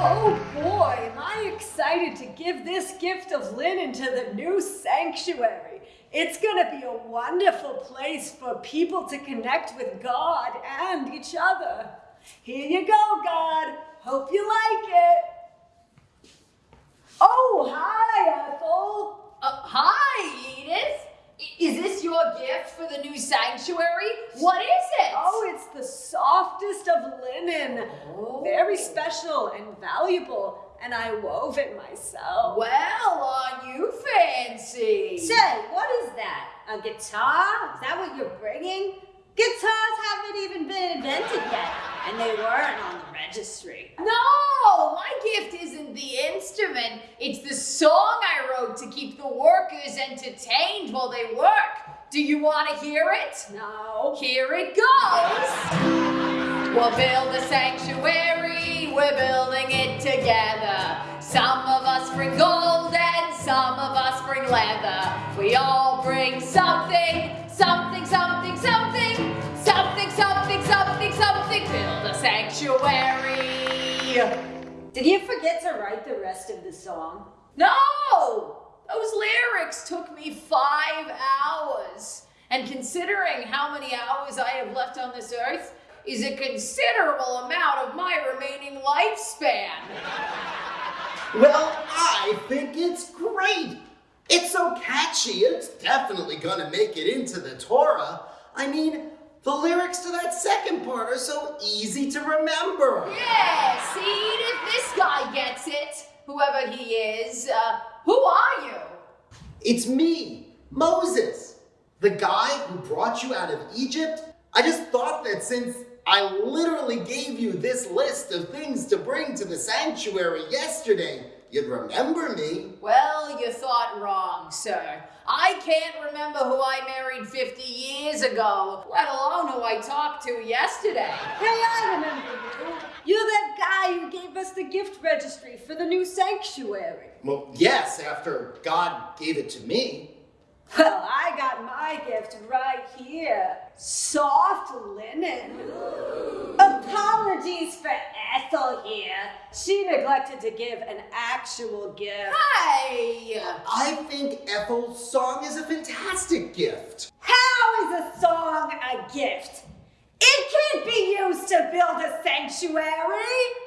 Oh boy, am I excited to give this gift of linen to the new sanctuary. It's gonna be a wonderful place for people to connect with God and each other. Here you go, God. Hope you like it. Oh, hi, Ethel. Uh, hi, Edith. Is this your gift for the new sanctuary? What is? Oh, it's the softest of linen. Oh. Very special and valuable, and I wove it myself. Well, are you fancy? Say, what is that? A guitar? Is that what you're bringing? Guitars haven't even been invented yet, and they weren't on the registry. No, my gift isn't the instrument. It's the song I wrote to keep the workers entertained while they work. Do you want to hear it? No. Here it goes. We'll build a sanctuary, we're building it together. Some of us bring gold and some of us bring leather. We all bring something, something, something, something, something, something, something, something. Build a sanctuary. Did you forget to write the rest of the song? No! Those lyrics took me five hours. And considering how many hours I have left on this earth, is a considerable amount of my remaining lifespan. Well, I think it's great. It's so catchy, it's definitely gonna make it into the Torah. I mean, the lyrics to that second part are so easy to remember. Yeah, see, if this guy gets it, whoever he is, uh, who are you? It's me, Moses, the guy who brought you out of Egypt. I just thought that since I literally gave you this list of things to bring to the sanctuary yesterday, you'd remember me. Well, you thought wrong, sir. I can't remember who I married 50 years ago, let alone who I talked to yesterday. Hey, I remember you. You're that guy who gave us the gift registry for the new sanctuary. Well, yes, after God gave it to me. Well, I got my gift right here. Soft linen. Apologies for Ethel here. She neglected to give an actual gift. Hey! I think Ethel's song is a fantastic gift. How is a song a gift? It can't be used to build a sanctuary.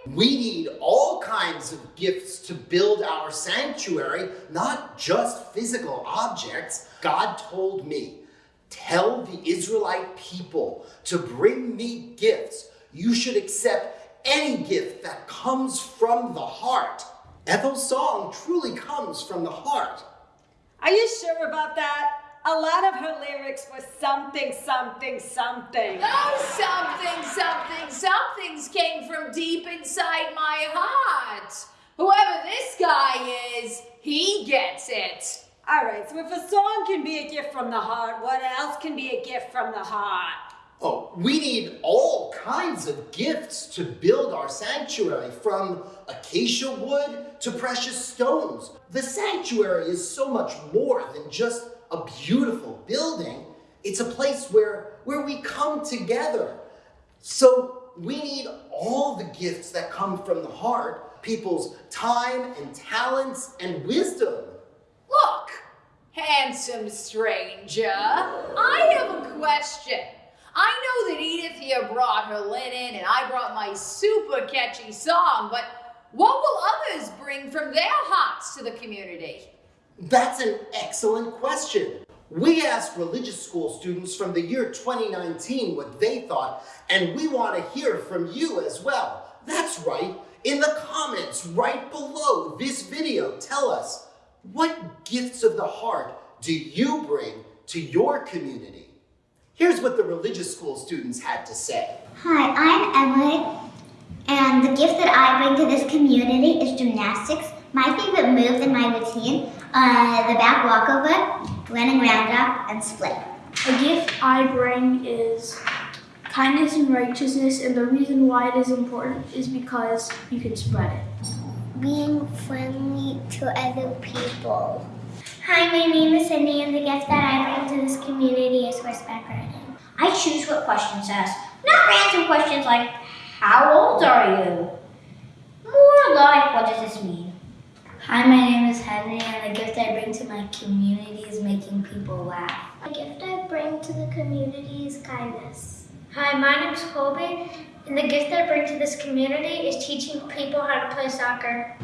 We need all kinds of gifts to build our sanctuary, not just physical objects. God told me, tell the Israelite people to bring me gifts. You should accept any gift that comes from the heart. Ethel's song truly comes from the heart. Are you sure about that? A lot of her lyrics were something, something, something. Those something, something, somethings came from deep inside my heart. Whoever this guy is, he gets it. All right, so if a song can be a gift from the heart, what else can be a gift from the heart? Oh, we need all kinds of gifts to build our sanctuary, from acacia wood to precious stones. The sanctuary is so much more than just a beautiful building. It's a place where, where we come together. So we need all the gifts that come from the heart, people's time and talents and wisdom. Look, handsome stranger, I have a question. I know that Edith here brought her linen and I brought my super catchy song, but what will others bring from their hearts to the community? That's an excellent question. We asked religious school students from the year 2019 what they thought, and we want to hear from you as well. That's right. In the comments right below this video, tell us what gifts of the heart do you bring to your community? Here's what the religious school students had to say. Hi, I'm Emily, and the gift that I bring to this community is gymnastics. My favorite move in my routine are the back walkover, landing roundup, and split. A gift I bring is kindness and righteousness, and the reason why it is important is because you can spread it. Being friendly to other people. Hi, my name is Cindy, and the gift that I bring to this community is horseback riding. I choose what questions to ask, not random questions like, how old are you? More like, what does this mean? Hi, my name is Henry, and the gift I bring to my community is making people laugh. The gift I bring to the community is kindness. Hi, my name is Colby, and the gift I bring to this community is teaching people how to play soccer.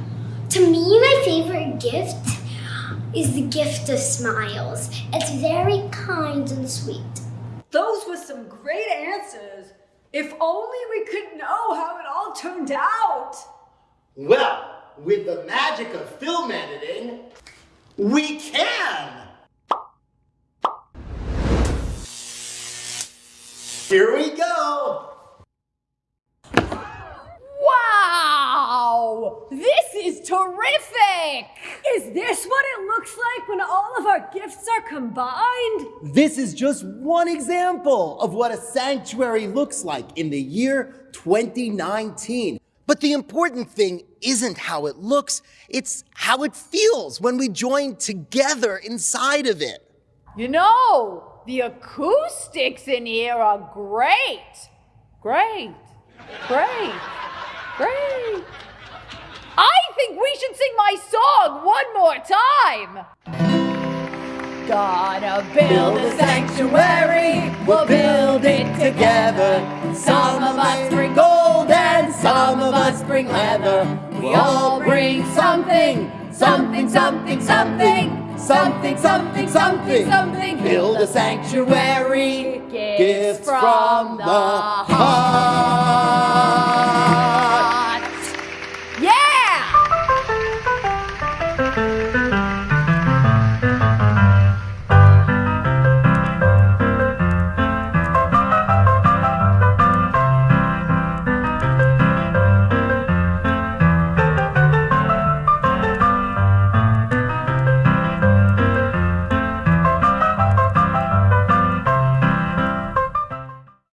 To me, my favorite gift is the gift of smiles. It's very kind and sweet. Those were some great answers. If only we could know how it all turned out. Well, with the magic of film editing, we can! Here we go! Wow! This is terrific! Is this what it looks like when all of our gifts are combined? This is just one example of what a sanctuary looks like in the year 2019. But the important thing isn't how it looks, it's how it feels when we join together inside of it. You know, the acoustics in here are great. Great. Great. Great. I think we should sing my song one more time. Gotta build a sanctuary, we'll build it together. Some of us bring gold and some of us bring leather. We all bring something, something, something, something. Something, something, something, something. Build a sanctuary. Gifts from the heart.